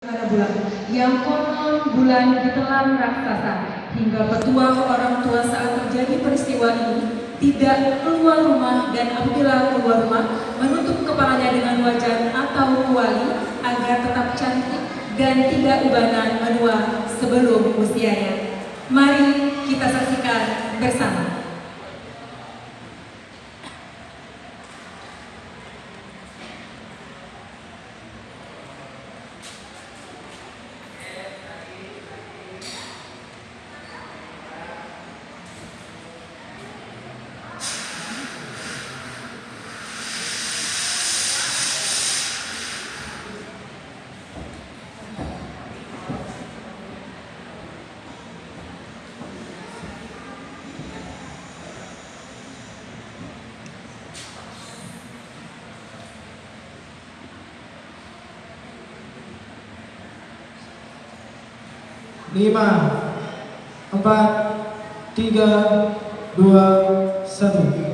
pada bulan yang konon bulan ditelan raksasa hingga petuah orang tua saat terjadi peristiwa ini tidak keluar rumah dan apabila keluar rumah menutup kepalanya dengan wajan atau kuali agar tetap cantik dan tidak ubanan menua sebelum usianya. Mari kita saksikan bersama. Lima, empat, tiga, dua, satu.